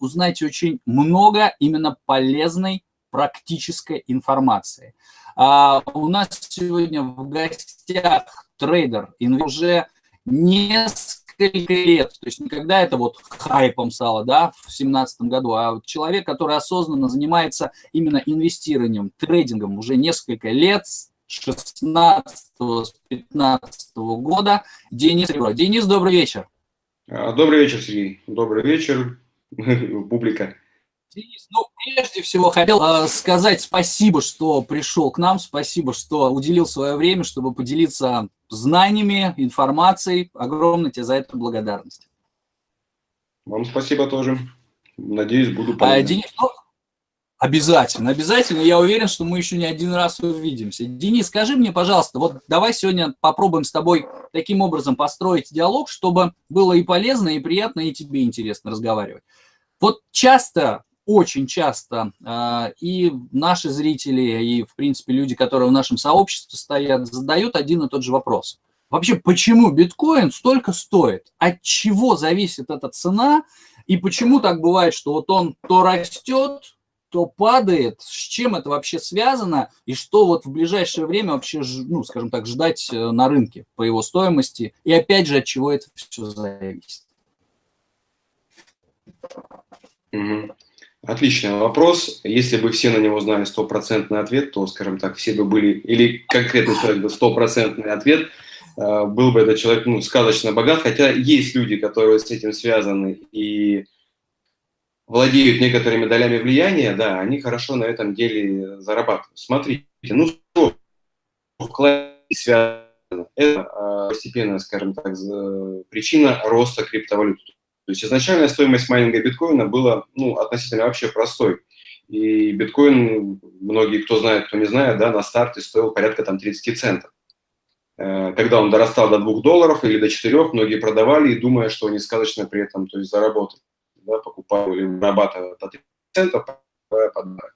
узнаете очень много именно полезной практической информации. А у нас сегодня в гостях трейдер, уже несколько лет, то есть никогда это вот хайпом стало, да, в 2017 году, а человек, который осознанно занимается именно инвестированием, трейдингом уже несколько лет, 16-15 года, Денис Ребро. Денис, добрый вечер. А, добрый вечер, Сергей. Добрый вечер, публика. Денис, ну, прежде всего хотел э, сказать спасибо, что пришел к нам, спасибо, что уделил свое время, чтобы поделиться знаниями, информацией. Огромная тебе за это благодарность. Вам спасибо тоже. Надеюсь, буду а, полезен. А, Денис, ну, обязательно, обязательно. Я уверен, что мы еще не один раз увидимся. Денис, скажи мне, пожалуйста, вот давай сегодня попробуем с тобой таким образом построить диалог, чтобы было и полезно, и приятно, и тебе интересно разговаривать. Вот часто очень часто э, и наши зрители, и, в принципе, люди, которые в нашем сообществе стоят, задают один и тот же вопрос. Вообще, почему биткоин столько стоит? От чего зависит эта цена? И почему так бывает, что вот он то растет, то падает? С чем это вообще связано? И что вот в ближайшее время вообще, ну, скажем так, ждать э, на рынке по его стоимости? И опять же, от чего это все зависит? Отличный вопрос. Если бы все на него знали стопроцентный ответ, то, скажем так, все бы были, или конкретно человек бы стопроцентный ответ, э, был бы этот человек ну, сказочно богат, хотя есть люди, которые с этим связаны и владеют некоторыми долями влияния, да, они хорошо на этом деле зарабатывают. Смотрите, ну что в связано? Это э, постепенная, скажем так, причина роста криптовалют. То есть изначальная стоимость майнинга биткоина была ну, относительно вообще простой. И биткоин, многие, кто знает, кто не знает, да, на старте стоил порядка там 30 центов. Э, когда он дорастал до 2 долларов или до 4, многие продавали и думая, что они сказочно при этом то есть, заработают. Да, покупали или вырабатывали по 30 центов, подавали.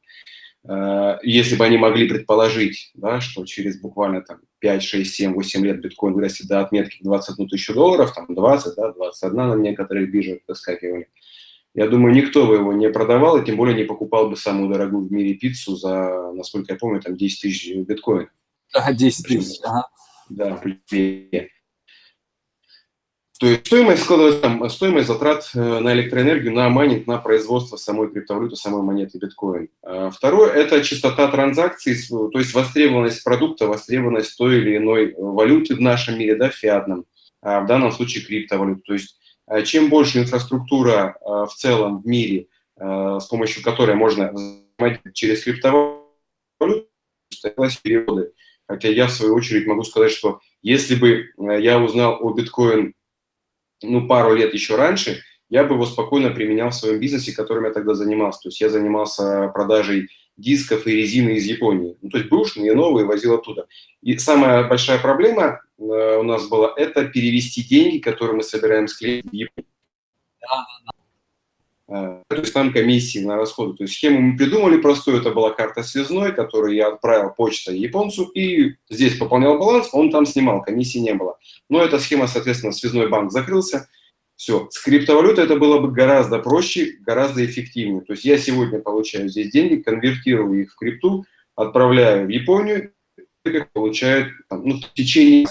Э, если бы они могли предположить, да, что через буквально там, 5, 6, 7, 8 лет биткоин вырастет до отметки 21 тысячу долларов, там 20, да, 21 на некоторых биржах выскакивали, я думаю, никто бы его не продавал, и тем более не покупал бы самую дорогую в мире пиццу за, насколько я помню, там 10 тысяч биткоинов. Да, 10 тысяч, ага. Да, то есть стоимость складывается, стоимость затрат э, на электроэнергию, на майнинг, на производство самой криптовалюты, самой монеты биткоин. А второе – это частота транзакций, то есть востребованность продукта, востребованность той или иной валюты в нашем мире, да, фиатном, а в данном случае криптовалют. То есть а, чем больше инфраструктура в целом в мире, с помощью которой можно через криптовалюту, переводы. Хотя я, в свою очередь, могу сказать, что если бы я узнал о биткоин ну, пару лет еще раньше, я бы его спокойно применял в своем бизнесе, которым я тогда занимался. То есть я занимался продажей дисков и резины из Японии. Ну, то есть бэушные, новые возил оттуда. И самая большая проблема э, у нас была – это перевести деньги, которые мы собираем с клиентов в Японию. Э, то есть там комиссии на расходы. То есть схему мы придумали простую, это была карта связной, которую я отправил почтой японцу, и здесь пополнял баланс, он там снимал, комиссии не было. Но эта схема, соответственно, связной банк закрылся, все. С криптовалютой это было бы гораздо проще, гораздо эффективнее. То есть я сегодня получаю здесь деньги, конвертирую их в крипту, отправляю в Японию, получают ну, в течение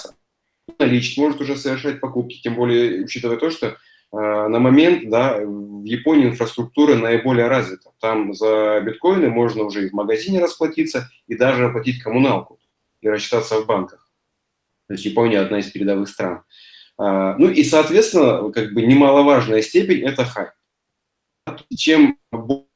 налички, может уже совершать покупки, тем более учитывая то, что Э, на момент да, в Японии инфраструктура наиболее развита. Там за биткоины можно уже и в магазине расплатиться, и даже оплатить коммуналку и рассчитаться в банках. То есть Япония одна из передовых стран. А, ну и, соответственно, как бы немаловажная степень – это хайп. Чем больше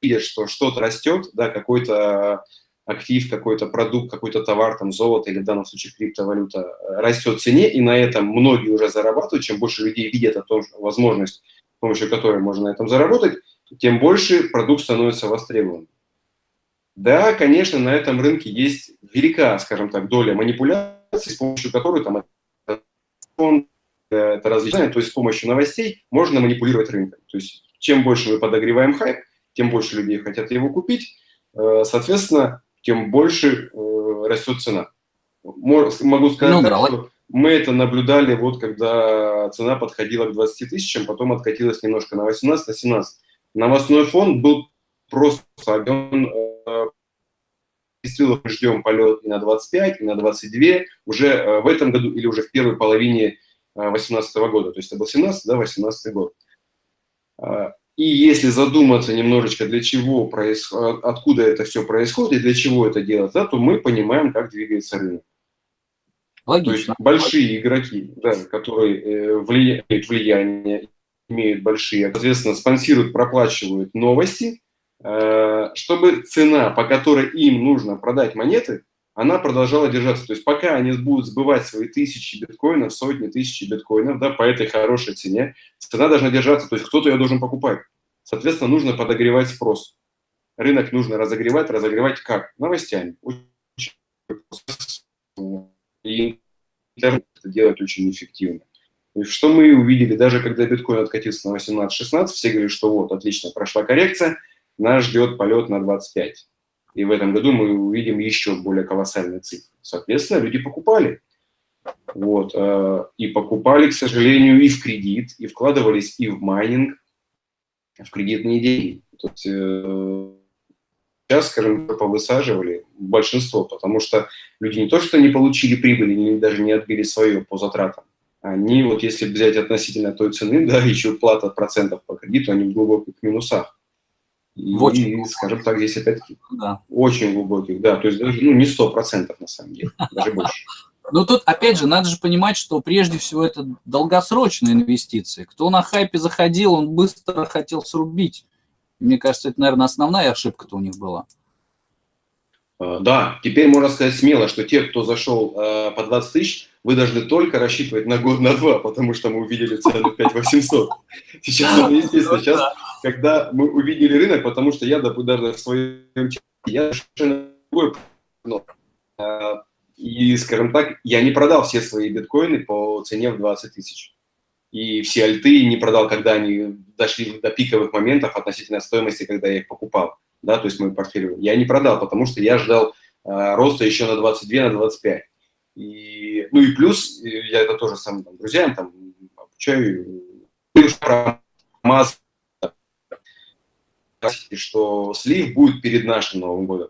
видишь, что что-то растет, да, какой-то актив, какой-то продукт, какой-то товар, там золото или в данном случае криптовалюта э, растет в цене, и на этом многие уже зарабатывают, чем больше людей видят о том, возможность, с помощью которой можно на этом заработать, тем больше продукт становится востребованным. Да, конечно, на этом рынке есть велика, скажем так, доля манипуляций, с помощью которой там это различное, то есть с помощью новостей можно манипулировать рынком. То есть чем больше мы подогреваем хайп, тем больше людей хотят его купить, э, соответственно, тем больше э, растет цена. Могу сказать, ну, так, что Мы это наблюдали вот когда цена подходила к 20 тысячам, потом откатилась немножко на 18, на 17. Новостной фон был просто огонь. Действительно, ждем полет и на 25, и на 22 уже э, в этом году или уже в первой половине 2018 э, года. То есть это был 17, да, 18 год. А, и если задуматься немножечко, для чего происходит, откуда это все происходит и для чего это делать, да, то мы понимаем, как двигается рынок. Логично. То есть большие игроки, да, которые э, влияют влияние, имеют большие, соответственно, спонсируют, проплачивают новости, э, чтобы цена, по которой им нужно продать монеты, она продолжала держаться. То есть пока они будут сбывать свои тысячи биткоинов, сотни тысяч биткоинов, да, по этой хорошей цене, цена должна держаться, то есть кто-то ее должен покупать. Соответственно, нужно подогревать спрос. Рынок нужно разогревать, разогревать как? Новостями. И это делает очень эффективно. И что мы увидели, даже когда биткоин откатился на 18-16, все говорили, что вот, отлично, прошла коррекция, нас ждет полет на 25. И в этом году мы увидим еще более колоссальные цифры. Соответственно, люди покупали. Вот, э, и покупали, к сожалению, и в кредит, и вкладывались и в майнинг, в кредитные деньги. То есть, э, сейчас, скажем, повысаживали большинство, потому что люди не то, что не получили прибыли, они даже не отбили свое по затратам. Они, вот если взять относительно той цены, да, еще плата процентов по кредиту, они в глубоких минусах. И, очень скажем так, здесь опять-таки да. очень глубоких, да, то есть даже ну, не сто процентов на самом деле, даже больше. Но тут, опять же, надо же понимать, что прежде всего это долгосрочные инвестиции. Кто на хайпе заходил, он быстро хотел срубить. Мне кажется, это, наверное, основная ошибка-то у них была. А, да, теперь можно сказать смело, что те, кто зашел э, по 20 тысяч, вы должны только рассчитывать на год, на два, потому что мы увидели цену 5800. Сейчас, естественно, сейчас, когда мы увидели рынок, потому что я, даже в своем я совершенно другой, а, и, скажем так, я не продал все свои биткоины по цене в 20 тысяч. И все альты не продал, когда они дошли до пиковых моментов относительно стоимости, когда я их покупал да, то есть мой портфель, я не продал, потому что я ждал э, роста еще на 22, на 25. И, ну и плюс, я это тоже сам там, друзьям там обучаю, про что слив будет перед нашим Новым годом.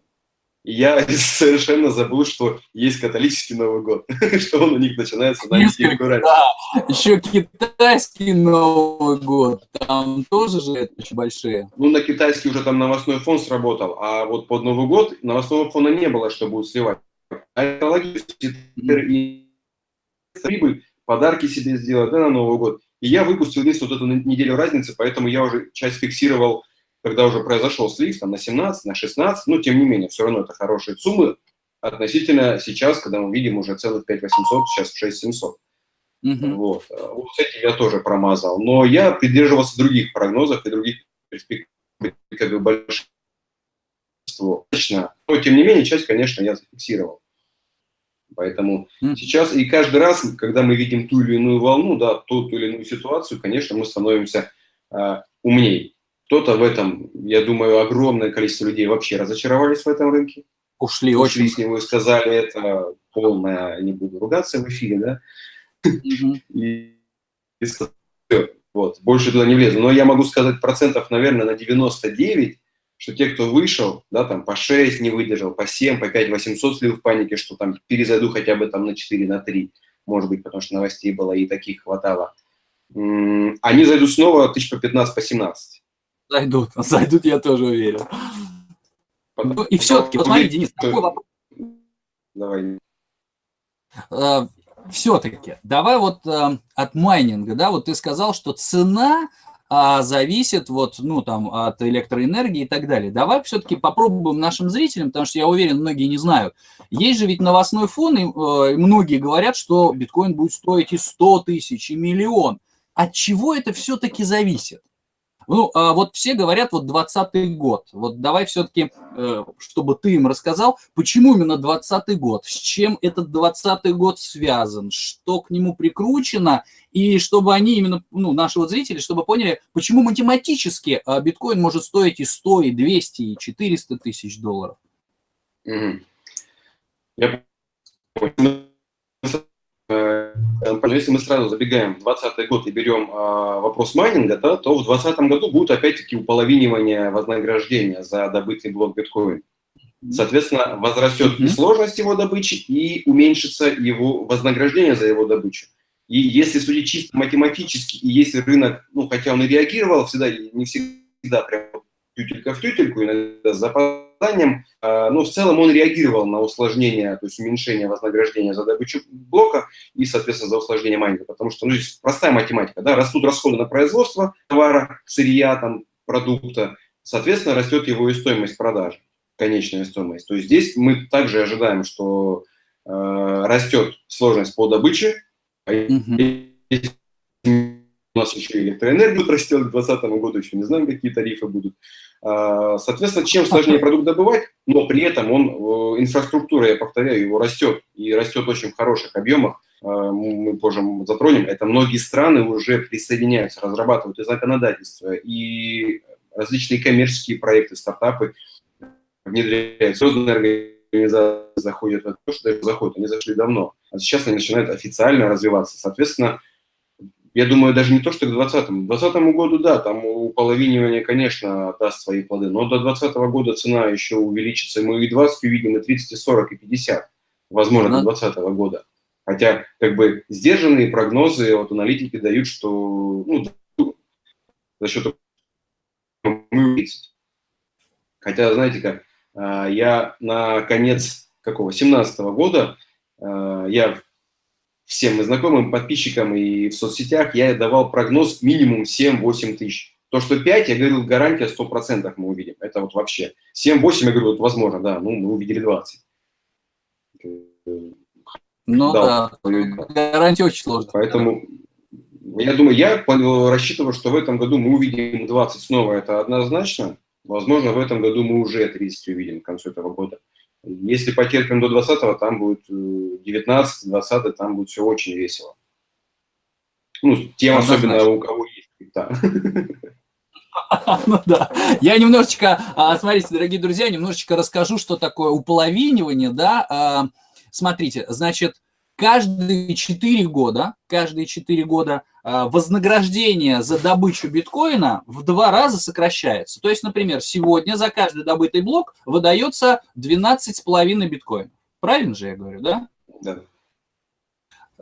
И я совершенно забыл, что есть католический Новый год, что он у них начинается на недельку раньше. Да, еще китайский Новый год, там тоже же это очень большие. Ну, на китайский уже там новостной фон сработал, а вот под Новый год новостного фона не было, что будет сливать. А это логично, и прибыль, подарки себе сделать да, на Новый год. И я выпустил вниз вот эту неделю разницы, поэтому я уже часть фиксировал когда уже произошел слив там, на 17, на 16, но тем не менее, все равно это хорошие суммы относительно сейчас, когда мы видим уже целых 5800, сейчас 6700. Угу. Вот. вот с этим я тоже промазал. Но я придерживался других прогнозов и других перспектив, как бы большинство. Но, тем не менее, часть, конечно, я зафиксировал. Поэтому mm. сейчас и каждый раз, когда мы видим ту или иную волну, да, ту, ту или иную ситуацию, конечно, мы становимся э, умнее. Кто-то в этом, я думаю, огромное количество людей вообще разочаровались в этом рынке. Ушли, Ушли очень. с него и сказали, это полное, не буду ругаться в эфире, да? И, и вот, больше туда не влезу. Но я могу сказать процентов, наверное, на 99, что те, кто вышел, да, там по 6 не выдержал, по 7, по 5, 800 слил в панике, что там перезайду хотя бы там на 4, на 3, может быть, потому что новостей было и таких хватало. Они зайдут снова тысяч по 15, по 17. Зайдут, зайдут, я тоже уверен. Ну, и все-таки, вот смотри, Денис, такой вопрос. Давай. А, все-таки, давай вот а, от майнинга, да, вот ты сказал, что цена а, зависит вот, ну, там, от электроэнергии и так далее. Давай все-таки попробуем нашим зрителям, потому что я уверен, многие не знают. Есть же ведь новостной фон, и э, многие говорят, что биткоин будет стоить и 100 тысяч, и миллион. От чего это все-таки зависит? Ну, а вот все говорят, вот 20 год. Вот давай все-таки, э, чтобы ты им рассказал, почему именно 20 год, с чем этот 20 год связан, что к нему прикручено, и чтобы они именно, ну, наши вот зрители, чтобы поняли, почему математически а, биткоин может стоить и 100, и 200, и 400 тысяч долларов. Я э, если мы сразу забегаем в 2020 год и берем а, вопрос майнинга, да, то в 2020 году будет опять-таки уполовинивание вознаграждения за добытый блок биткоин. Соответственно, возрастет и сложность его добычи, и уменьшится его вознаграждение за его добычу. И если судить чисто математически, и если рынок, ну, хотя он и реагировал всегда, не всегда прям тютелька в тютельку, иногда с а, но в целом он реагировал на усложнение, то есть уменьшение вознаграждения за добычу блока и, соответственно, за усложнение майнинга. Потому что, ну, здесь простая математика, да, растут расходы на производство товара, сырья, там, продукта, соответственно, растет его и стоимость продажи конечная стоимость. То есть здесь мы также ожидаем, что э, растет сложность по добыче, mm у нас еще электроэнергия растет к 2020 году, еще не знаем, какие тарифы будут. А, соответственно, чем сложнее продукт добывать, но при этом он, э, инфраструктура, я повторяю, его растет, и растет очень в хороших объемах, а, мы позже затронем, это многие страны уже присоединяются, разрабатывают и законодательство, и различные коммерческие проекты, стартапы, внедряют звездные организации, заходят в то, что даже заходят, они зашли давно. А сейчас они начинают официально развиваться. Соответственно, я думаю, даже не то, что к 2020. К 2020 году, да, там уполовинивание, конечно, даст свои плоды, но до 2020 года цена еще увеличится. Мы и 20 увидим, и 30, и 40, и 50, возможно, до 2020 года. Хотя, как бы, сдержанные прогнозы от аналитики дают, что ну, за счет Хотя, знаете как, а, я на конец какого, 17 года, а, я всем моим знакомым, подписчикам и в соцсетях, я давал прогноз минимум 7-8 тысяч. То, что 5, я говорил, гарантия 100% мы увидим. Это вот вообще. 7-8, я говорю, вот возможно, да, ну, мы увидели 20. Ну да, да. гарантия очень сложная. Поэтому я думаю, я рассчитываю, что в этом году мы увидим 20 снова, это однозначно. Возможно, в этом году мы уже 30 увидим к концу этого года. Если потерпим до 20-го, там будет 19, 20 там будет все очень весело. Ну, тем особенно у кого есть крипта. Ну да. Я немножечко, а, смотрите, дорогие друзья, немножечко расскажу, что такое уполовинивание, да. А, смотрите, значит, каждые 4 года, каждые 4 года а, вознаграждение за добычу биткоина в два раза сокращается. То есть, например, сегодня за каждый добытый блок выдается 12,5 биткоинов. Правильно же я говорю, да? Да.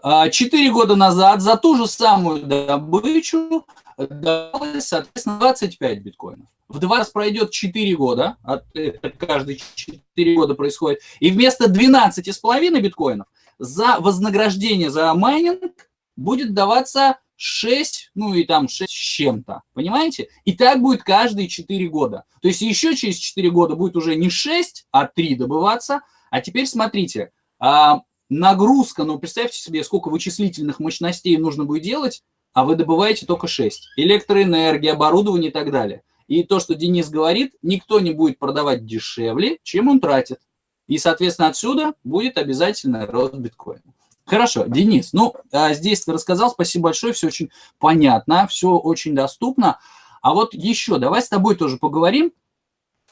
А, четыре года назад за ту же самую добычу давалось, соответственно, 25 биткоинов. В два раза пройдет 4 года, это каждые 4 года происходит, и вместо 12,5 биткоинов за вознаграждение за майнинг будет даваться 6, ну и там 6 с чем-то, понимаете? И так будет каждые 4 года. То есть еще через 4 года будет уже не 6, а 3 добываться. А теперь смотрите, а, нагрузка, ну представьте себе, сколько вычислительных мощностей нужно будет делать, а вы добываете только 6. Электроэнергия, оборудование и так далее. И то, что Денис говорит, никто не будет продавать дешевле, чем он тратит. И, соответственно, отсюда будет обязательно рост биткоина. Хорошо, Денис, ну, а здесь ты рассказал, спасибо большое, все очень понятно, все очень доступно. А вот еще, давай с тобой тоже поговорим.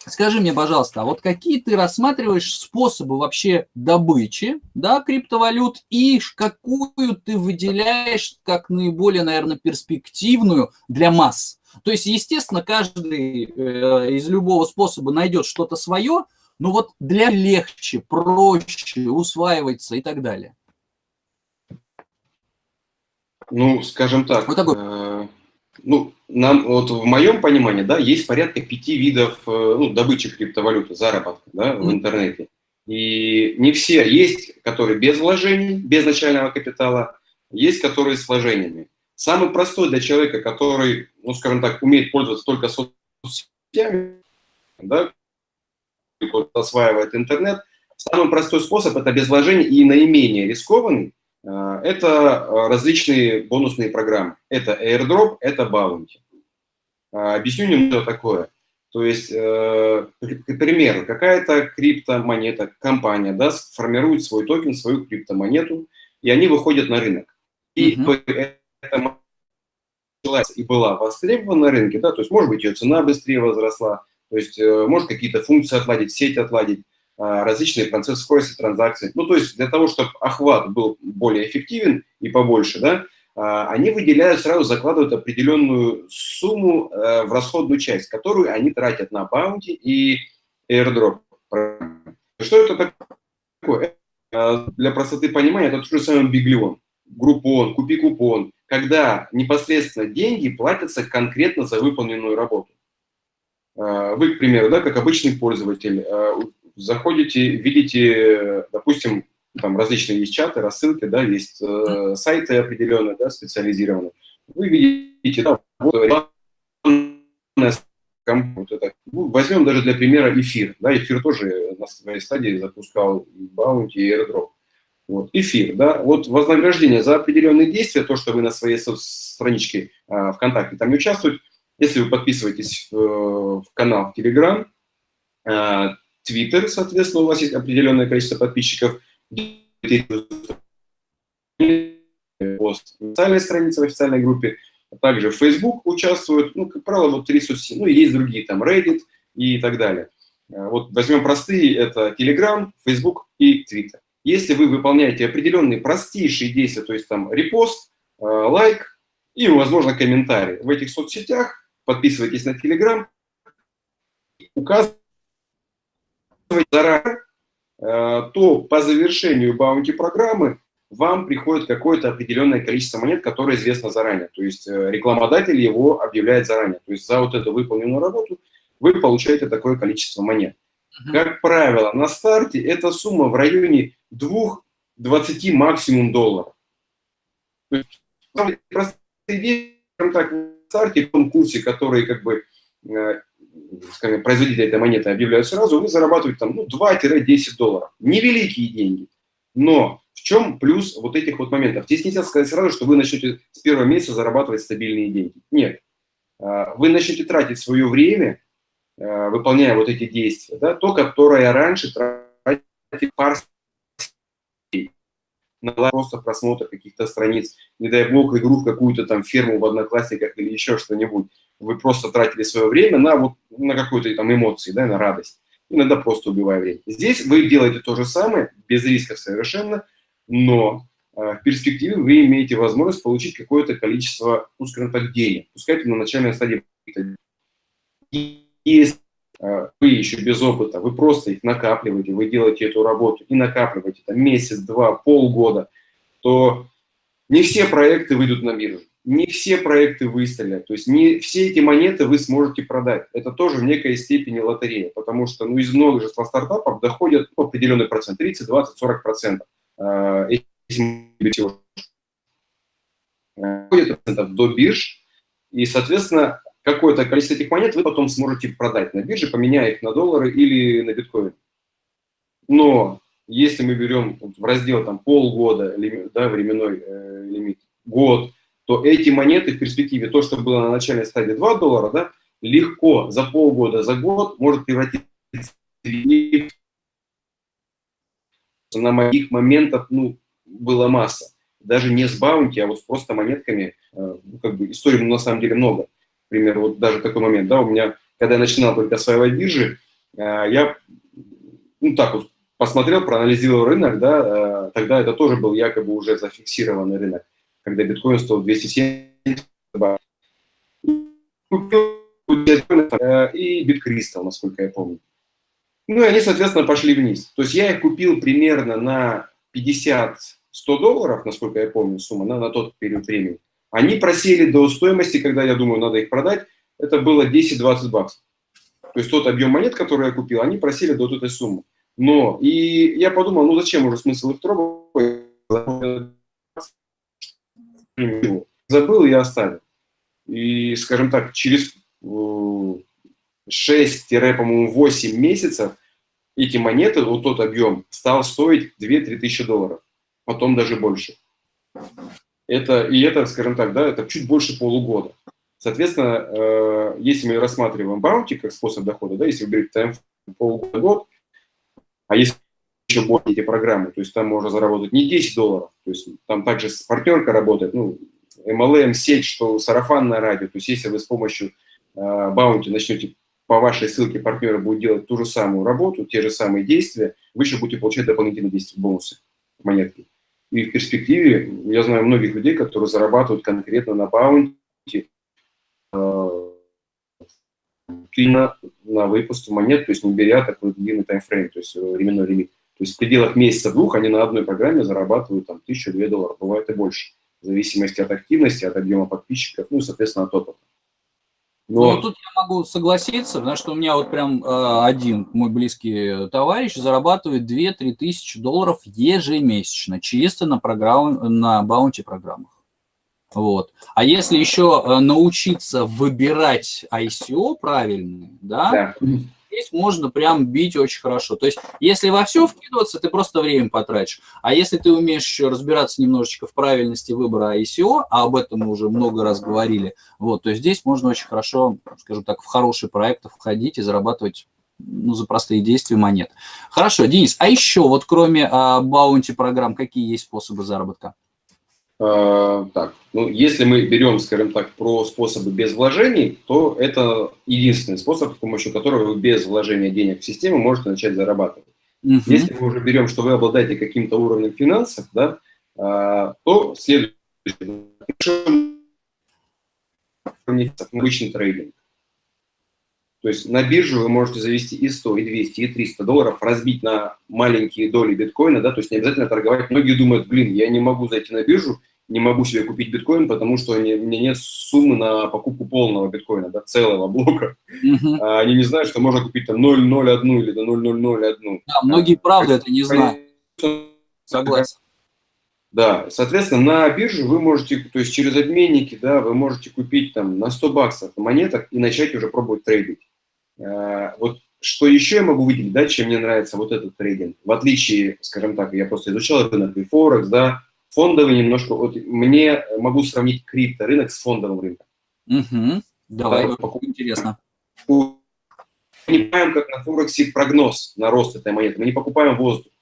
Скажи мне, пожалуйста, а вот какие ты рассматриваешь способы вообще добычи да, криптовалют и какую ты выделяешь как наиболее, наверное, перспективную для масс? То есть, естественно, каждый э, из любого способа найдет что-то свое, но вот для легче, проще усваивается и так далее. Ну, скажем так, вот такой... э, ну, нам, вот в моем понимании, да, есть порядка пяти видов э, ну, добычи криптовалюты, заработка да, в интернете. И не все есть, которые без вложений, без начального капитала, есть, которые с вложениями. Самый простой для человека, который, ну, скажем так, умеет пользоваться только соцсетями, да, осваивает интернет, самый простой способ – это без вложений и наименее рискованный – это различные бонусные программы. Это airdrop, это bounty. Объясню немного такое. То есть, э, к примеру, какая-то криптомонета, компания да, формирует свой токен, свою криптомонету, и они выходят на рынок. И mm -hmm. эта и была востребована на рынке, да, то есть, может быть, ее цена быстрее возросла, то есть, э, может, какие-то функции отладить, сеть отладить. различные процессы скорости транзакций. Ну, то есть для того, чтобы охват был более эффективен и побольше, да, они выделяют, сразу закладывают определенную сумму в расходную часть, которую они тратят на баунти и airdrop. Что это такое? Для простоты понимания, это тот же самый биглион, группон, купи купон, когда непосредственно деньги платятся конкретно за выполненную работу. А, вы, к примеру, да, как обычный пользователь, а, заходите, видите, допустим, там различные есть чаты, рассылки, да, есть э, сайты определенные, да, специализированные. Вы видите, да, вот вот это. Ну, возьмем даже для примера эфир. Да, эфир тоже на своей стадии запускал баунти и airdrop. Вот, эфир, да, вот вознаграждение за определенные действия, то, что вы на своей страничке э, ВКонтакте там не участвуете, если вы подписываетесь в, в канал в Телеграм, э, Твиттер, соответственно, у вас есть определенное количество подписчиков, пост в официальной странице, в официальной группе, а также Facebook участвуют, ну, как правило, вот три соцсети, ну, и есть другие, там, Reddit и так далее. Э, вот возьмем простые, это Telegram, Facebook и Twitter. Если вы выполняете определенные простейшие действия, то есть там репост, э, лайк и, возможно, комментарий в этих соцсетях, подписывайтесь на Telegram, указывайте заранее, э, то по завершению баунти-программы вам приходит какое-то определенное количество монет, которое известно заранее. То есть э, рекламодатель его объявляет заранее. То есть за вот эту выполненную работу вы получаете такое количество монет. Как правило, на старте эта сумма в районе 2-20 максимум долларов. То есть, простые вещи, так, старте, в том который как бы э, скажем, производитель этой монеты объявляют сразу, вы зарабатываете там ну, 2-10 долларов. Невеликие деньги. Но в чем плюс вот этих вот моментов? Здесь нельзя сказать сразу, что вы начнете с первого месяца зарабатывать стабильные деньги. Нет. А, вы начнете тратить свое время Э, выполняя вот эти действия, да, то, которое раньше тратил пар на просто просмотр каких-то страниц, не дай бог игру в какую-то там ферму в Одноклассниках или еще что-нибудь. Вы просто тратили свое время на вот на какую-то там эмоции, да, на радость. Иногда просто убивая время. Здесь вы делаете то же самое, без рисков совершенно, но э, в перспективе вы имеете возможность получить какое-то количество, ну, скажем так, денег. Пускай на начальной стадии если вы еще без опыта, вы просто их накапливаете, вы делаете эту работу и накапливаете там месяц, два, полгода, то не все проекты выйдут на биржу, не все проекты выстрелят, то есть не все эти монеты вы сможете продать. Это тоже в некой степени лотерея, потому что ну, из множества стартапов доходят ну, определенный процент, 30, 20, 40 процентов. Э, доходят до бирж, и, соответственно, какое-то количество этих монет вы потом сможете продать на бирже, поменяя их на доллары или на биткоин. Но если мы берем в раздел там, полгода, да, временной э, лимит, год, то эти монеты в перспективе, то, что было на начальной стадии 2 доллара, да, легко за полгода, за год может превратиться на моих моментах ну, была масса. Даже не с баунти, а вот просто монетками. Э, ну, как бы историй на самом деле много примеру, вот даже такой момент, да, у меня, когда я начинал только осваивать биржи, э, я, ну, так вот, посмотрел, проанализировал рынок, да, э, тогда это тоже был якобы уже зафиксированный рынок, когда биткоин стоил 270 купил э, и биткристалл, насколько я помню. Ну, и они, соответственно, пошли вниз. То есть я их купил примерно на 50-100 долларов, насколько я помню, сумма, на, на тот период времени. Они просели до стоимости, когда я думаю, надо их продать, это было 10-20 баксов. То есть тот объем монет, который я купил, они просели до вот этой суммы. Но, и я подумал, ну зачем уже смысл их трогать? Забыл и оставил. И, скажем так, через 6-8 месяцев эти монеты, вот тот объем, стал стоить 2-3 тысячи долларов. Потом даже больше. Это, и это, скажем так, да, это чуть больше полугода. Соответственно, э, если мы рассматриваем баунти как способ дохода, да, если вы берете тайм полгода, год, а если еще более эти программы, то есть там можно заработать не 10 долларов, то есть там также партнерка работает, ну, MLM, сеть, что сарафанное радио, то есть если вы с помощью э, баунти начнете по вашей ссылке партнера будет делать ту же самую работу, те же самые действия, вы еще будете получать дополнительные действия, бонусы, монетки. И в перспективе, я знаю многих людей, которые зарабатывают конкретно на баунти, э, на, на выпуске монет, то есть не беря такой длинный таймфрейм, то есть временной лимит. То есть в пределах месяца-двух они на одной программе зарабатывают там тысячу-две долларов, бывает и больше, в зависимости от активности, от объема подписчиков, ну и, соответственно, от опыта. Но... Ну, тут я могу согласиться, потому что у меня вот прям э, один мой близкий товарищ зарабатывает 2-3 тысячи долларов ежемесячно, чисто на, программ, на баунти программах. Вот. А если еще э, научиться выбирать ICO правильно, да, да, здесь можно прям бить очень хорошо. То есть, если во все вкидываться, ты просто время потратишь. А если ты умеешь еще разбираться немножечко в правильности выбора ICO, а об этом мы уже много раз говорили, вот, то здесь можно очень хорошо, скажем так, в хорошие проекты входить и зарабатывать ну, за простые действия монет. Хорошо, Денис, а еще вот кроме баунти программ, какие есть способы заработка? А, так, ну, если мы берем, скажем так, про способы без вложений, то это единственный способ, с помощью которого вы без вложения денег в систему можете начать зарабатывать. -huh. Если мы уже берем, что вы обладаете каким-то уровнем финансов, да, а, то следующий обычный трейдинг. То есть на биржу вы можете завести и 100, и 200, и 300 долларов, разбить на маленькие доли биткоина, да, то есть не обязательно торговать. Многие думают, блин, я не могу зайти на биржу, не могу себе купить биткоин, потому что у меня нет суммы на покупку полного биткоина, да, целого блока. Uh-huh. А они не знают, что можно купить там 0,01 или до 0,001. Да, многие, правда, это не знают. Согласен. Да, соответственно, на бирже вы можете, то есть через обменники, да, вы можете купить там на 100 баксов монеток и начать уже пробовать трейдить. А, вот что еще я могу выделить, да, чем мне нравится вот этот трейдинг, в отличие, скажем так, я просто изучал рынок и Форекс, да, фондовый немножко, вот мне могу сравнить крипто рынок с фондовым рынком. Угу. Давай, да, интересно. Мы не покупаем, как на Форексе, прогноз на рост этой монеты, мы не покупаем воздух,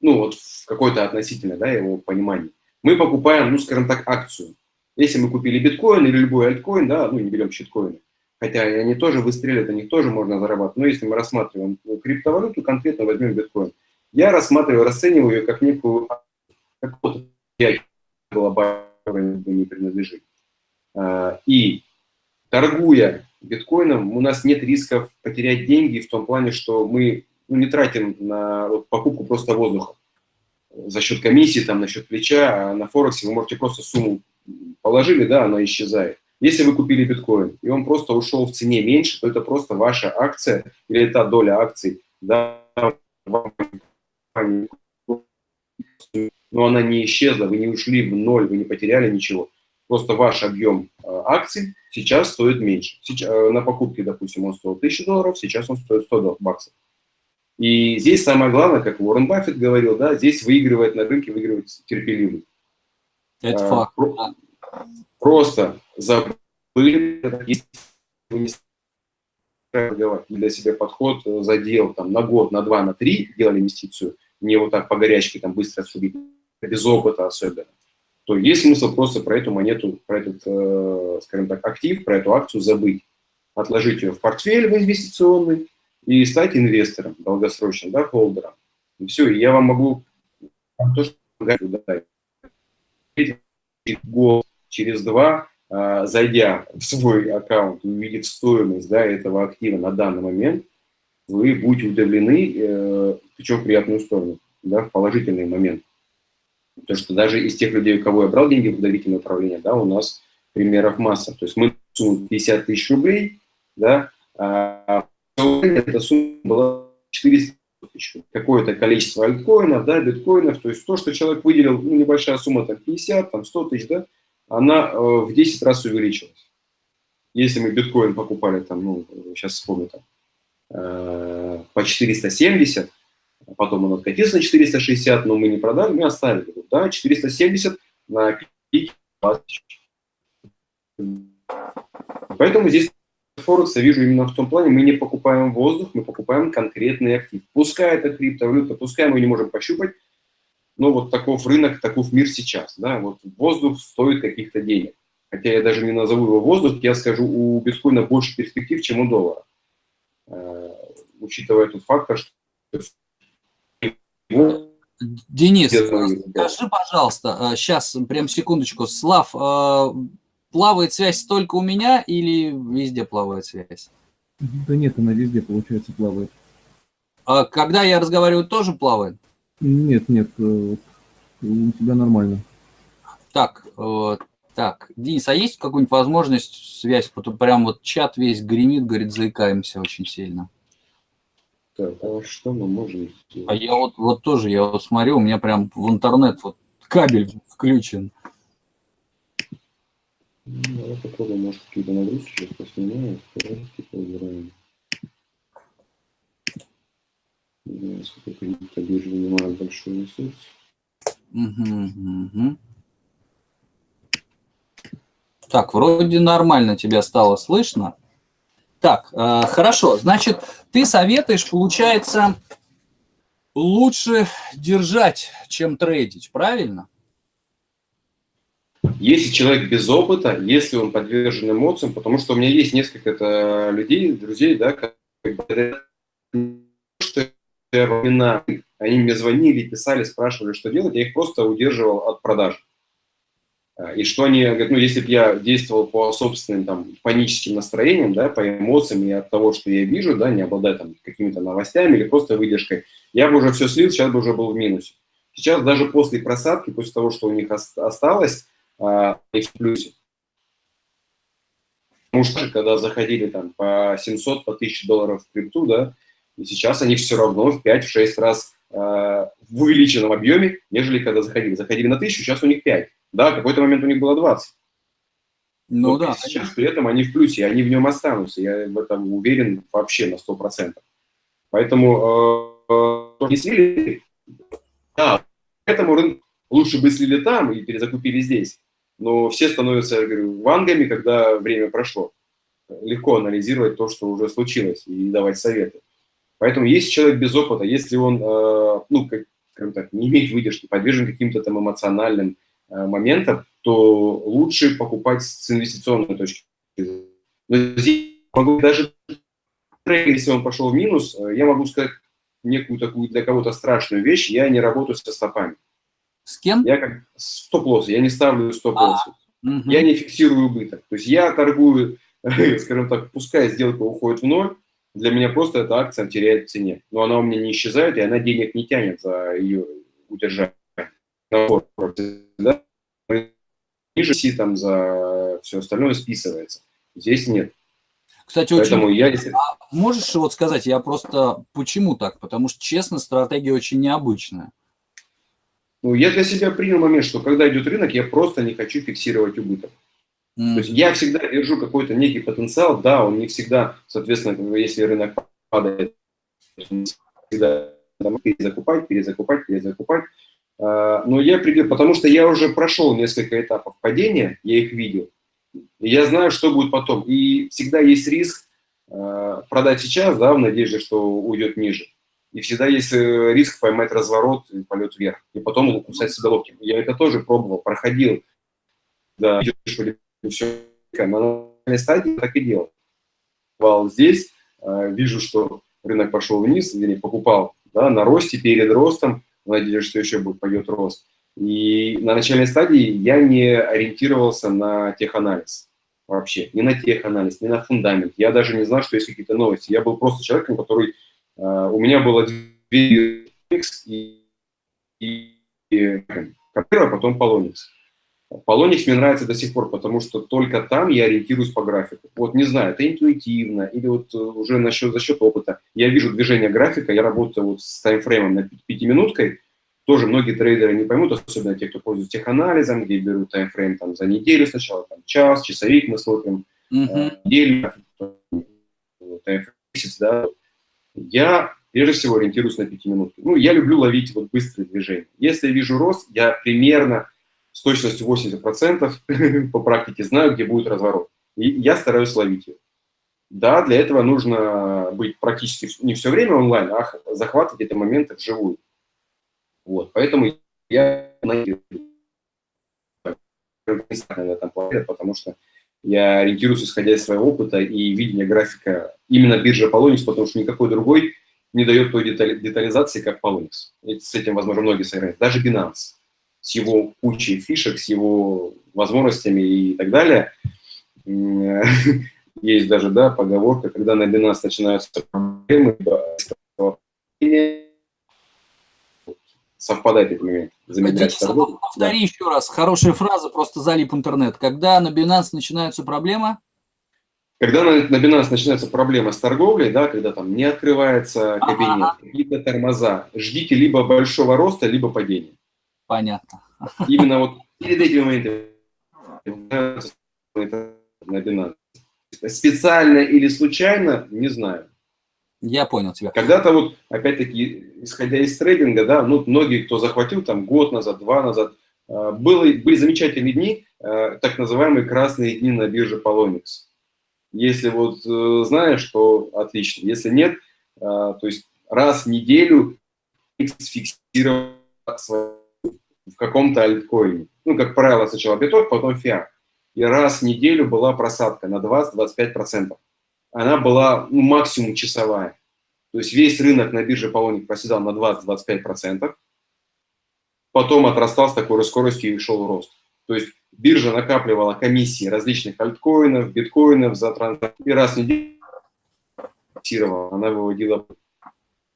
ну вот в какой-то относительно, да, его понимании. Мы покупаем, ну, скажем так, акцию. Если мы купили биткоин или любой альткоин, да, ну, не берем щиткоины, хотя они тоже выстреливают, на них тоже можно зарабатывать. Но если мы рассматриваем криптовалюту, конкретно возьмем биткоин, я рассматриваю, расцениваю ее как некую, была не принадлежит. А, и торгуя биткоином, у нас нет рисков потерять деньги в том плане, что мы ну, не тратим на покупку просто воздуха за счет комиссии, там, на счет плеча, а на Форексе вы можете просто сумму положили, да, она исчезает. Если вы купили биткоин, и он просто ушел в цене меньше, то это просто ваша акция или та доля акций, да, но она не исчезла, вы не ушли в ноль, вы не потеряли ничего. Просто ваш объем э, акций сейчас стоит меньше. Сейчас, э, на покупке, допустим, он стоил 1000 долларов, сейчас он стоит 100 баксов. И здесь самое главное, как Уоррен Баффет говорил, да, здесь выигрывает на рынке, выигрывает терпеливый. Это а, факт. Просто забыли, если вы не для себя подход э, задел там, на год, на два, на три делали инвестицию, не вот так по горячке там быстро судить, без опыта особенно, то есть смысл просто про эту монету, про этот, э, скажем так, актив, про эту акцию забыть. Отложить ее в портфель в инвестиционный и стать инвестором долгосрочным, да, холдером. И все, и я вам могу то, что год, через два, э, зайдя в свой аккаунт, увидев стоимость да, этого актива на данный момент, вы будете удивлены, э, причем в приятную сторону, да, в положительный момент. Потому что даже из тех людей, у кого я брал деньги в доверительное управление, да, у нас примеров масса. То есть мы сумму 50 тысяч рублей, да, а эта сумма была 400 тысяч. Какое-то количество альткоинов, да, биткоинов, то есть то, что человек выделил, ну, небольшая сумма, там, 50, там, 100 тысяч, да, она э, в 10 раз увеличилась. Если мы биткоин покупали, там, ну, сейчас вспомню, там, э, по 470, потом он откатился на 460, но мы не продали, мы оставили. Да, 470 на пике 20. Поэтому здесь Форекс вижу именно в том плане, мы не покупаем воздух, мы покупаем конкретный актив. Пускай это криптовалюта, пускай мы не можем пощупать, но вот таков рынок, таков мир сейчас. Да? Вот воздух стоит каких-то денег. Хотя я даже не назову его воздух, я скажу, у биткоина больше перспектив, чем у доллара. учитывая тот фактор, что Денис, скажи, пожалуйста, сейчас, прям секундочку, Слав, плавает связь только у меня или везде плавает связь? Да нет, она везде, получается, плавает. А когда я разговариваю, тоже плавает? Нет, нет, у тебя нормально. Так, так, Денис, а есть какая-нибудь возможность связь? Прям вот чат весь гремит, говорит, заикаемся очень сильно. Так, а что мы можем сделать? А я вот, вот тоже, я вот смотрю, у меня прям в интернет вот кабель включен. Ну, давай попробуем, может, какие-то нагрузки сейчас поснимаем, второй поиграем. Не знаю, сколько кредита биржа занимает большой ресурс. Угу, угу. Так, вроде нормально тебя стало слышно. Так, э, хорошо. Значит, ты советуешь, получается, лучше держать, чем трейдить, правильно? Если человек без опыта, если он подвержен эмоциям, потому что у меня есть несколько людей, друзей, да, которые что они мне звонили, писали, спрашивали, что делать, я их просто удерживал от продаж. А, и что они говорят, ну, если бы я действовал по собственным там, паническим настроениям, да, по эмоциям и от того, что я вижу, да, не обладая там какими-то новостями или просто выдержкой, я бы уже все слил, сейчас бы уже был в минусе. Сейчас даже после просадки, после того, что у них осталось, а, их в плюсе. Потому что когда заходили там по 700, по 1000 долларов в крипту, да, и сейчас они все равно в 5-6 раз в увеличенном объеме, нежели когда заходили. Заходили на 1000, сейчас у них 5. Да, в какой-то момент у них было 20. Ну Но да. Сейчас при этом они в плюсе, они в нем останутся. Я в этом уверен вообще на 100%. Поэтому э, не слили, да, поэтому лучше бы слили там и перезакупили здесь. Но все становятся, я говорю, вангами, когда время прошло. Легко анализировать то, что уже случилось, и давать советы. Поэтому если человек без опыта, если он, э, ну, как, скажем так, не имеет выдержки, подвержен каким-то там эмоциональным Э, моментов, то лучше покупать с инвестиционной точки зрения. Но здесь могу даже, если он пошел в минус, э, я могу сказать некую такую для кого-то страшную вещь, я не работаю со стопами. С кем? Я как стоп-лосс, я не ставлю стоп-лосс. А, угу. Я не фиксирую убыток. То есть я торгую, скажем так, пускай сделка уходит в ноль, для меня просто эта акция теряет в цене. Но она у меня не исчезает, и она денег не тянет за ее удержание да, ниже си там за все остальное списывается. Здесь нет. Кстати, Поэтому очень... я... А можешь вот сказать, я просто... Почему так? Потому что, честно, стратегия очень необычная. Ну, я для себя принял момент, что когда идет рынок, я просто не хочу фиксировать убыток. Mm. То есть я всегда держу какой-то некий потенциал, да, он не всегда, соответственно, если рынок падает, всегда перезакупать, перезакупать, перезакупать. А, но я придел, потому что я уже прошел несколько этапов падения, я их видел. Я знаю, что будет потом. И всегда есть риск а, продать сейчас, да, в надежде, что уйдет ниже. И всегда есть э, риск поймать разворот и полет вверх. И потом кусать себя локти. Я это тоже пробовал, проходил. Да, все. На начальной стадии так и делал. Здесь а, вижу, что рынок пошел вниз, или покупал да, на росте, перед ростом, надеюсь, что еще будет пойдет рост. И на начальной стадии я не ориентировался на теханализ вообще, не на теханализ, не на фундамент. Я даже не знал, что есть какие-то новости. Я был просто человеком, который... Uh, у меня было две и, и, и а потом Полоникс. Полоникс мне нравится до сих пор, потому что только там я ориентируюсь по графику. Вот не знаю, это интуитивно или вот э, уже насчет, за счет опыта. Я вижу движение графика, я работаю вот с таймфреймом на пятиминуткой. Тоже многие трейдеры не поймут, особенно те, кто пользуется теханализом, где берут таймфрейм там, за неделю сначала, там, час, часовик мы смотрим, uh-huh. неделю, месяц, да. Я прежде всего ориентируюсь на пятиминутки. Ну, я люблю ловить вот быстрые движения. Если я вижу рост, я примерно с точностью 80% по практике знаю, где будет разворот. И я стараюсь ловить его. Да, для этого нужно быть практически не все время онлайн, а захватывать эти моменты вживую. Вот, поэтому я этом потому что Я ориентируюсь, исходя из своего опыта и видения графика именно биржи Polonix, потому что никакой другой не дает той детали, детализации, как Polonix. С этим, возможно, многие соиграют. Даже Binance с его кучей фишек, с его возможностями и так далее. Есть даже да, поговорка, когда на Binance начинаются проблемы, совпадает. Замедлять торговлю. Повтори да. еще раз, хорошая фраза, просто залип интернет. Когда на Binance начинаются проблемы? Когда на, на Binance начинается проблема с торговлей, да, когда там не открывается кабинет, ага. какие-то тормоза, ждите либо большого роста, либо падения. Понятно. Именно вот перед этими моментами на Binance. Специально или случайно, не знаю. Я понял тебя. Когда-то вот, опять-таки, исходя из трейдинга, да, ну, многие, кто захватил там год назад, два назад, а, было, были замечательные дни, а, так называемые красные дни на бирже Polonix. Если вот э, знаешь, то отлично. Если нет, а, то есть раз в неделю фиксировал в каком-то альткоине. Ну, как правило, сначала биток, потом фиат. И раз в неделю была просадка на 20-25% она была ну, максимум часовая. То есть весь рынок на бирже Полоник проседал на 20-25%, потом отрастал с такой скоростью и шел рост. То есть биржа накапливала комиссии различных альткоинов, биткоинов за транзакции, и раз в неделю она выводила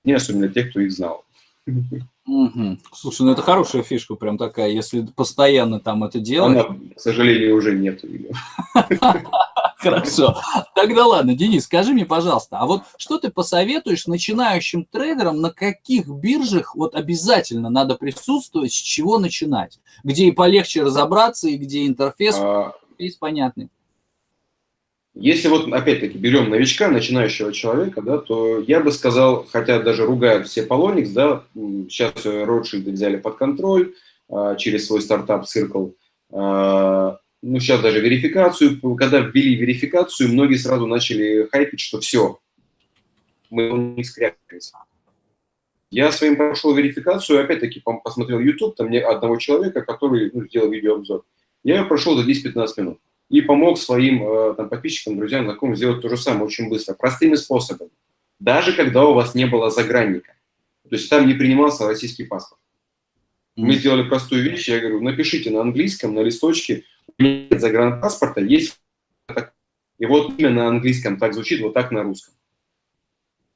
не особенно тех, кто их знал. Угу. Слушай, ну это хорошая фишка, прям такая, если постоянно там это делать. Она, к сожалению, уже нет ее. Хорошо. Тогда ладно, Денис, скажи мне, пожалуйста, а вот что ты посоветуешь начинающим трейдерам, на каких биржах вот обязательно надо присутствовать, с чего начинать? Где и полегче разобраться, и где интерфейс а... понятный? Если вот, опять-таки, берем новичка, начинающего человека, да, то я бы сказал, хотя даже ругают все Polonix, да, сейчас Rothschild взяли под контроль а, через свой стартап Circle, а, ну, сейчас даже верификацию, когда ввели верификацию, многие сразу начали хайпить, что все, мы не скрякались. Я своим прошел верификацию, опять-таки посмотрел YouTube, там мне одного человека, который ну, сделал видеообзор. Я ее прошел за 10-15 минут и помог своим э, там, подписчикам, друзьям, знакомым сделать то же самое очень быстро, простыми способами. Даже когда у вас не было загранника. То есть там не принимался российский паспорт. Мы сделали простую вещь, я говорю, напишите на английском, на листочке, нет загранпаспорта, есть и вот имя на английском так звучит, вот так на русском.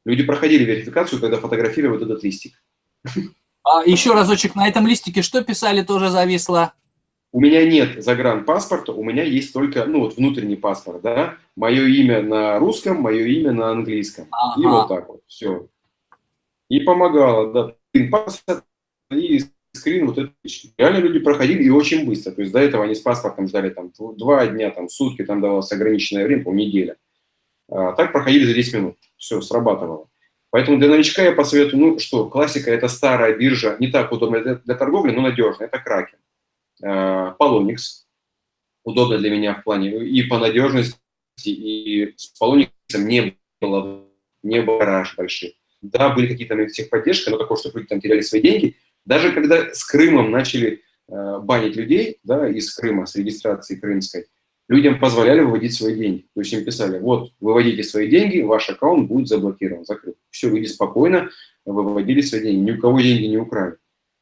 Люди проходили верификацию, когда фотографировали вот этот листик. А еще разочек, на этом листике что писали, тоже зависло? У меня нет загранпаспорта, у меня есть только, ну, вот внутренний паспорт, да, мое имя на русском, мое имя на английском. Ага. И вот так вот, все. И помогало, да, паспорт и скрин вот это. Реально люди проходили и очень быстро. То есть до этого они с паспортом ждали там два дня, там сутки, там давалось ограниченное время, по неделя. А, так проходили за 10 минут. Все, срабатывало. Поэтому для новичка я посоветую, ну что, классика – это старая биржа, не так удобная для, для торговли, но надежная, это Кракен. Э, Polonix, удобно для меня в плане и по надежности, и с Polonix не было, не было раш больших. Да, были какие-то техподдержки, но такое, что люди там теряли свои деньги. Даже когда с Крымом начали э, банить людей, да, из Крыма, с регистрации крымской, людям позволяли выводить свои деньги. То есть им писали, вот, выводите свои деньги, ваш аккаунт будет заблокирован, закрыт. Все, люди спокойно выводили свои деньги, ни у кого деньги не украли.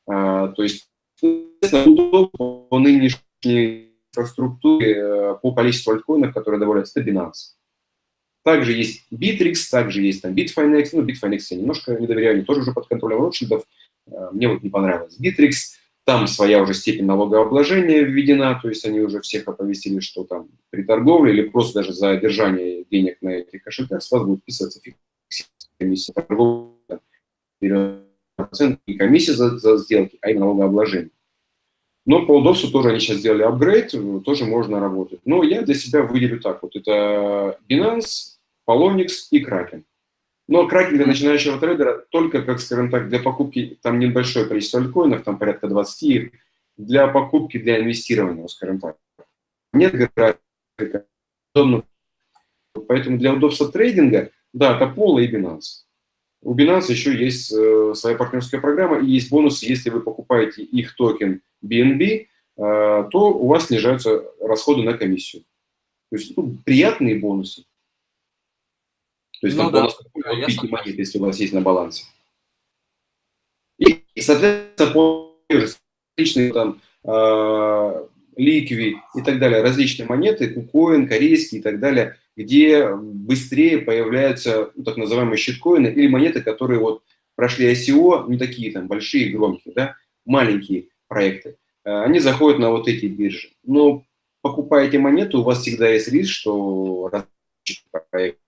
А, то есть по нынешней инфраструктуре, э, по количеству альткоинов, которые добавляются, это Binance. Также есть Bittrex, также есть там Bitfinex. Ну, Bitfinex я немножко не доверяю, они тоже уже под контролем Ротшильдов. Э, мне вот не понравилось. Bittrex, там своя уже степень налогообложения введена, то есть они уже всех оповестили, что там при торговле или просто даже за держание денег на этих кошельках с вас будет вписываться комиссия торговли, и комиссия за, за сделки, а и налогообложение. Но по удобству тоже они сейчас сделали апгрейд, тоже можно работать. Но я для себя выделю так вот. Это Binance, Polonix и Kraken. Но Kraken для начинающего трейдера только, как скажем так, для покупки, там небольшое количество альткоинов, там порядка 20, для покупки, для инвестирования, скажем так. Нет графика, Поэтому для удобства трейдинга, да, это Pola и Binance. У Binance еще есть э, своя партнерская программа и есть бонусы, если вы покупаете их токен BNB, э, то у вас снижаются расходы на комиссию. То есть ну, приятные бонусы. То есть ну, там да. бонус да, купите монеты, если у вас есть на балансе. И, соответственно, различные там э, ликви и так далее, различные монеты, кукоин, корейские и так далее, где быстрее появляются ну, так называемые щиткоины или монеты, которые вот прошли ICO, не такие там большие, громкие, да, маленькие проекты, э, они заходят на вот эти биржи. Но покупаете монету, у вас всегда есть риск, что проект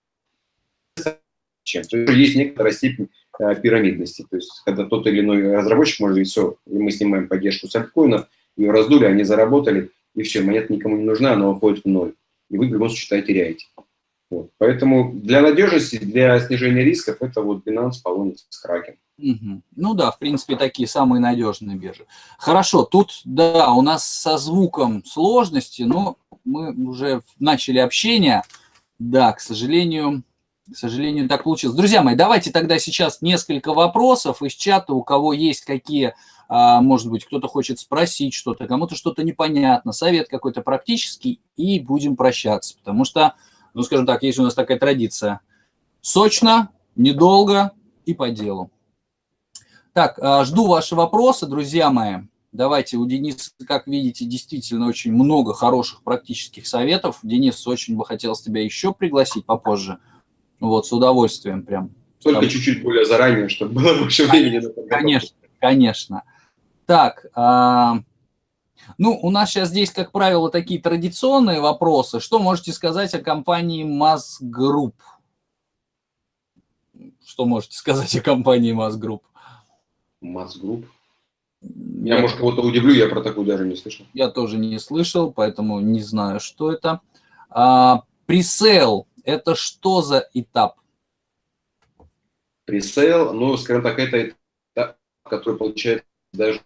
есть есть некоторая степень э, пирамидности. То есть когда тот или иной разработчик может говорить, все, мы снимаем поддержку с альткоинов, ее раздули, они заработали, и все, монета никому не нужна, она уходит в ноль. И вы в любом случае теряете. Вот. Поэтому для надежности, для снижения рисков это вот Binance, Polonix, Kraken. Угу. Ну да, в принципе, такие самые надежные биржи. Хорошо, тут, да, у нас со звуком сложности, но мы уже начали общение. Да, к сожалению, к сожалению, так получилось. Друзья мои, давайте тогда сейчас несколько вопросов из чата, у кого есть какие, а, может быть, кто-то хочет спросить что-то, кому-то что-то непонятно, совет какой-то практический, и будем прощаться, потому что ну, скажем так, есть у нас такая традиция. Сочно, недолго и по делу. Так, а, жду ваши вопросы, друзья мои. Давайте, у Дениса, как видите, действительно очень много хороших практических советов. Денис, очень бы хотелось тебя еще пригласить попозже. Вот, с удовольствием прям. Только чуть-чуть более заранее, чтобы было больше времени. Конечно, конечно. Так, а, ну, у нас сейчас здесь, как правило, такие традиционные вопросы. Что можете сказать о компании Mass Group? Что можете сказать о компании Mass Group? Group? Я, я может, кого-то удивлю, я про такую даже не слышал. Я тоже не слышал, поэтому не знаю, что это. А, presale – это что за этап? Presale, ну, скажем так, это этап, который получается даже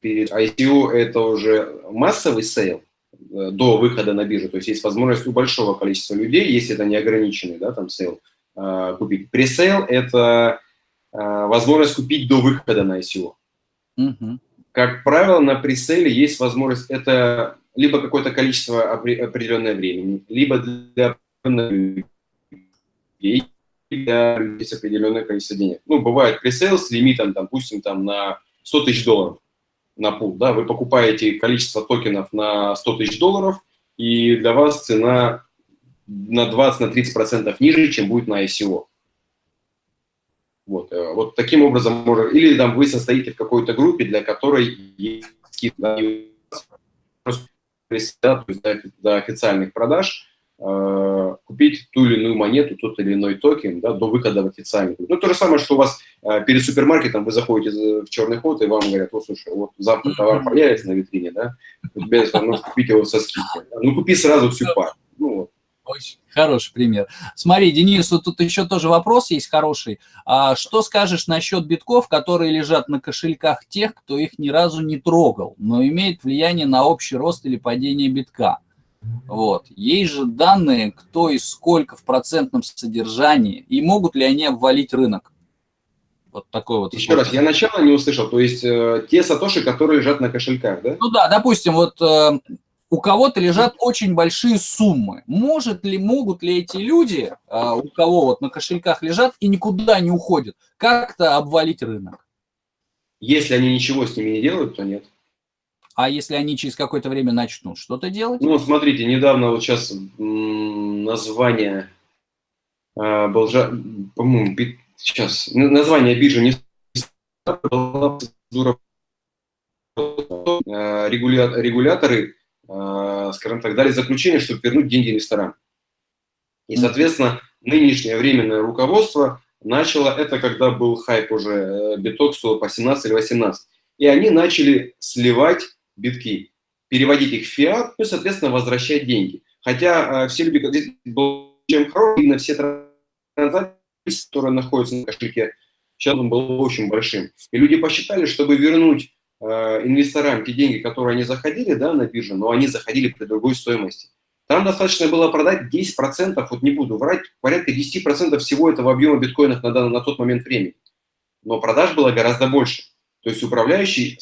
перед ICO это уже массовый sale э, до выхода на биржу, то есть есть возможность у большого количества людей, если это не ограниченный да, там sale, э, купить. Presale – это возможность купить до выхода на ICO. Угу. Как правило, на пресейле есть возможность, это либо какое-то количество определенное времени, либо для людей, определенное количество денег. Ну, бывает пресейл с лимитом, допустим, там на 100 тысяч долларов на пул, да, вы покупаете количество токенов на 100 тысяч долларов, и для вас цена на 20-30% на ниже, чем будет на ICO. Вот, э, вот таким образом можно, или там вы состоите в какой-то группе, для которой есть скидка, да, то есть до, до официальных продаж, Э, купить ту или иную монету, тот или иной токен да, до выхода в официальный. Ну, то же самое, что у вас э, перед супермаркетом вы заходите в черный ход, и вам говорят, вот, слушай, вот завтра товар появится на витрине, да, у тебя возможность купить его со скидкой. Ну, купи сразу всю пару. Ну, вот. Очень хороший пример. Смотри, Денис, вот тут еще тоже вопрос есть хороший. А что скажешь насчет битков, которые лежат на кошельках тех, кто их ни разу не трогал, но имеет влияние на общий рост или падение битка? Вот. Есть же данные, кто и сколько в процентном содержании, и могут ли они обвалить рынок. Вот такой вот. Еще раз, я начало не услышал. То есть э, те сатоши, которые лежат на кошельках, да? Ну да, допустим, вот э, у кого-то лежат очень большие суммы. Может ли, могут ли эти люди, э, у кого вот на кошельках лежат и никуда не уходят, как-то обвалить рынок? Если они ничего с ними не делают, то нет. А если они через какое-то время начнут что-то делать? Ну, смотрите, недавно вот сейчас название э, по-моему, сейчас название биржи не э, регуляторы, скажем так, дали заключение, чтобы вернуть деньги ресторан. И, соответственно, нынешнее временное руководство начало, это когда был хайп уже, э, биток стоил по 17 или 18, и они начали сливать битки, переводить их в фиат, ну соответственно, возвращать деньги. Хотя э, все люди, здесь был чем хороший, именно все транзакции, которые находятся на кошельке, сейчас он был очень большим. И люди посчитали, чтобы вернуть э, инвесторам те деньги, которые они заходили да, на биржу, но они заходили при другой стоимости. Там достаточно было продать 10%, вот не буду врать, порядка 10% всего этого объема биткоинов на, на тот момент времени. Но продаж было гораздо больше. То есть управляющий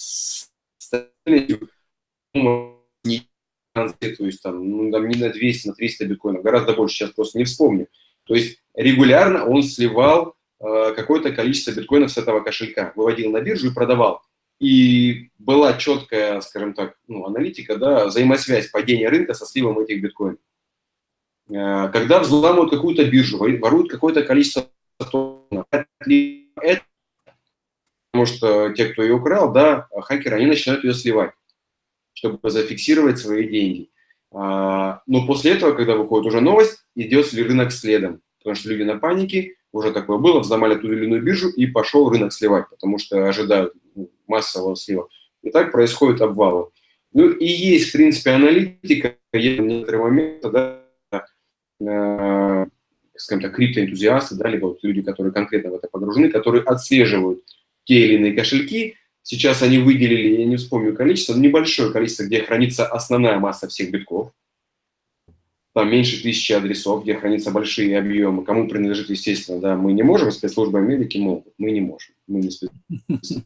то есть там, ну, там не на 200, на 300 биткоинов, гораздо больше, сейчас просто не вспомню. То есть регулярно он сливал э, какое-то количество биткоинов с этого кошелька, выводил на биржу и продавал. И была четкая, скажем так, ну, аналитика, да, взаимосвязь падения рынка со сливом этих биткоинов. Э, когда взламывают какую-то биржу, воруют какое-то количество токенов, это, потому что те, кто ее украл, да, хакеры, они начинают ее сливать, чтобы зафиксировать свои деньги. А, но после этого, когда выходит уже новость, идет ли рынок следом, потому что люди на панике, уже такое было, взломали ту или иную биржу и пошел рынок сливать, потому что ожидают массового слива. И так происходит обвалы. Ну и есть, в принципе, аналитика, есть некоторые моменты, да, э, скажем так, криптоэнтузиасты, да, либо вот люди, которые конкретно в это погружены, которые отслеживают те или иные кошельки. Сейчас они выделили, я не вспомню количество, небольшое количество, где хранится основная масса всех битков. Там меньше тысячи адресов, где хранятся большие объемы. Кому принадлежит, естественно, да, мы не можем, спецслужбы Америки могут, мы не можем. Мы не спецслужбы.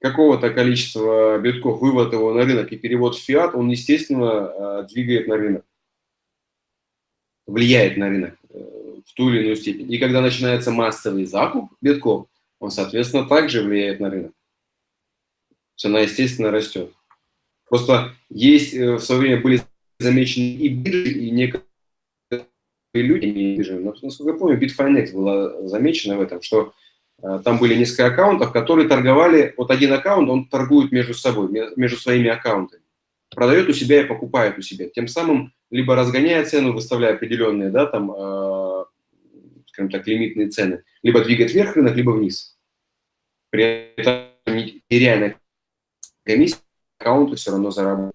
Какого-то количества битков, вывод его на рынок и перевод в фиат, он, естественно, э, двигает на рынок, влияет на рынок в ту или иную степень. И когда начинается массовый закуп битков, он, соответственно, также влияет на рынок. Цена, естественно, растет. Просто есть, э, в свое время были замечены и биржи, и некоторые люди, не но, насколько я помню, Bitfinex была замечена в этом, что э, там были несколько аккаунтов, которые торговали, вот один аккаунт, он торгует между собой, между своими аккаунтами. Продает у себя и покупает у себя. Тем самым либо разгоняя цену, выставляя определенные, да, там, э, скажем так, лимитные цены, либо двигает вверх рынок, либо вниз. При этом нереальная комиссия аккаунты все равно зарабатывают.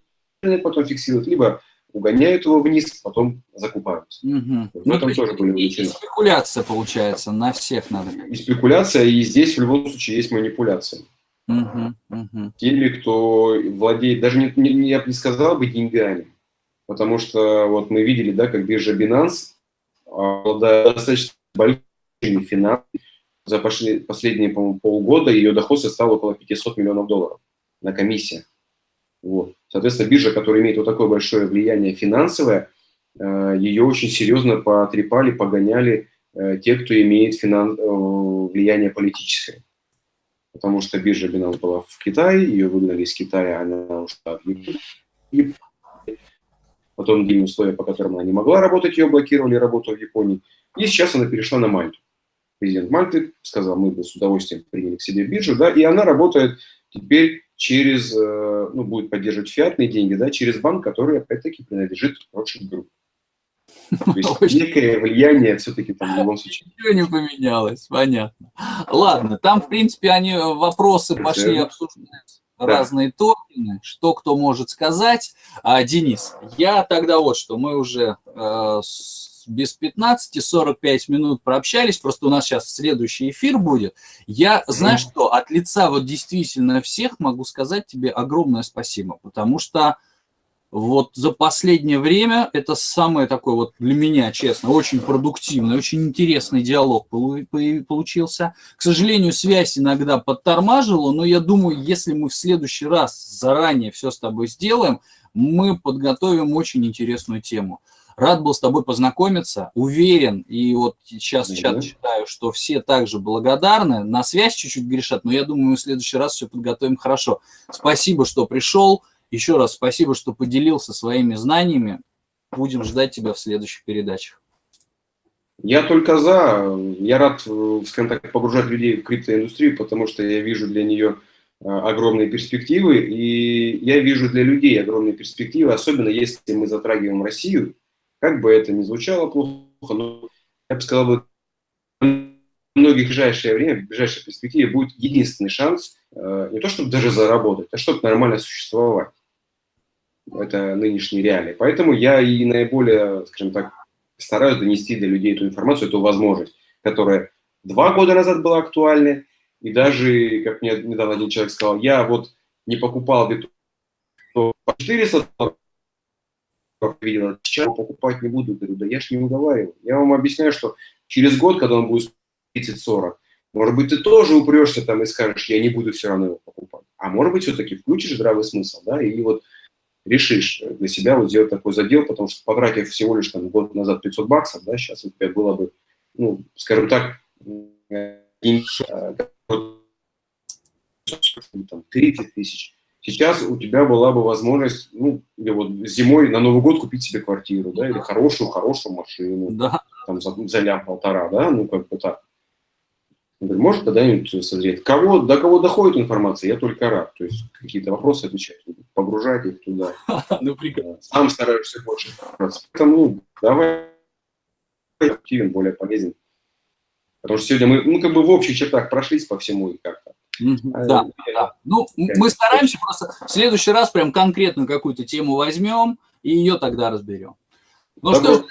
Потом фиксируют, либо угоняют его вниз, потом закупаются. Угу. В ну, тоже были и спекуляция получается, на всех надо. И спекуляция, и здесь в любом случае есть манипуляция. Угу, угу. Теми, кто владеет, даже не, не, я бы не сказал бы деньгами, потому что вот мы видели, да, как биржа Binance, обладая достаточно большими финансами, за последние, по полгода ее доход составил около 500 миллионов долларов на комиссиях. Вот. Соответственно, биржа, которая имеет вот такое большое влияние финансовое, э, ее очень серьезно потрепали, погоняли э, те, кто имеет финан... Э, влияние политическое. Потому что биржа Binance была в Китае, ее выгнали из Китая, она ушла в Японию. Потом другие условия, по которым она не могла работать, ее блокировали работу в Японии. И сейчас она перешла на Мальту. Президент Мальты сказал, мы бы с удовольствием приняли к себе биржу, да, и она работает теперь через, э, ну, будет поддерживать фиатные деньги, да, через банк, который, опять-таки, принадлежит Rothschild Group. То есть некое влияние все-таки там в любом случае. Ничего не поменялось, понятно. Ладно, там, в принципе, они э, вопросы пошли обсуждать да. разные токены, что кто может сказать. А, Денис, я тогда вот что, мы уже э, без 15, 45 минут прообщались, просто у нас сейчас следующий эфир будет. Я, знаешь что, от лица вот действительно всех могу сказать тебе огромное спасибо, потому что вот за последнее время это самое такое вот для меня, честно, очень продуктивный, очень интересный диалог получился. К сожалению, связь иногда подтормаживала, но я думаю, если мы в следующий раз заранее все с тобой сделаем, мы подготовим очень интересную тему. Рад был с тобой познакомиться, уверен, и вот сейчас в чат читаю, что все также благодарны, на связь чуть-чуть грешат, но я думаю, мы в следующий раз все подготовим хорошо. Спасибо, что пришел, еще раз спасибо, что поделился своими знаниями, будем ждать тебя в следующих передачах. Я только за, я рад, скажем так, погружать людей в криптоиндустрию, потому что я вижу для нее э, огромные перспективы, и я вижу для людей огромные перспективы, особенно если мы затрагиваем Россию, как бы это ни звучало плохо, но я бы сказал, в многих ближайшее время, в ближайшей перспективе будет единственный шанс э, не то, чтобы даже заработать, а чтобы нормально существовать. Это нынешние реалии. Поэтому я и наиболее, скажем так, стараюсь донести для людей эту информацию, эту возможность, которая два года назад была актуальна, и даже, как мне недавно один человек сказал, я вот не покупал бетон по 400 видел, сейчас покупать не буду. Говорю, да я ж не уговариваю. Я вам объясняю, что через год, когда он будет 30-40, Может быть, ты тоже упрешься там и скажешь, я не буду все равно его покупать. А может быть, все-таки включишь здравый смысл, да, и вот решишь для себя вот сделать такой задел, потому что потратив всего лишь там год назад 500 баксов, да, сейчас у тебя было бы, ну, скажем так, э, там, 30 тысяч. Сейчас у тебя была бы возможность, ну, или вот зимой на Новый год купить себе квартиру, да, или хорошую, хорошую машину, да. там за, за лям-полтора, да, ну, как бы так. Говорю, может когда-нибудь созреть. Кого, до кого доходит информация, я только рад. То есть какие-то вопросы отвечать, погружать их туда. Ну, прекрасно. Сам стараешься больше. Поэтому ну, давай активен, более полезен. Потому что сегодня мы, ну, как бы в общих чертах прошлись по всему и как-то. А, да, да. Ну, мы стараемся просто в следующий раз прям конкретно какую-то тему возьмем и ее тогда разберем. Ну что ж,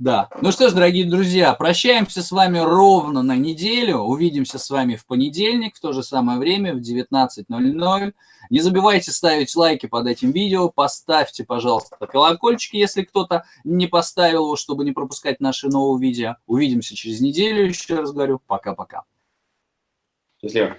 да. Ну что ж, дорогие друзья, прощаемся с вами ровно на неделю. Увидимся с вами в понедельник в то же самое время в 19.00. Не забывайте ставить лайки под этим видео. Поставьте, пожалуйста, колокольчики, если кто-то не поставил его, чтобы не пропускать наши новые видео. Увидимся через неделю, еще раз говорю. Пока-пока. Счастливо.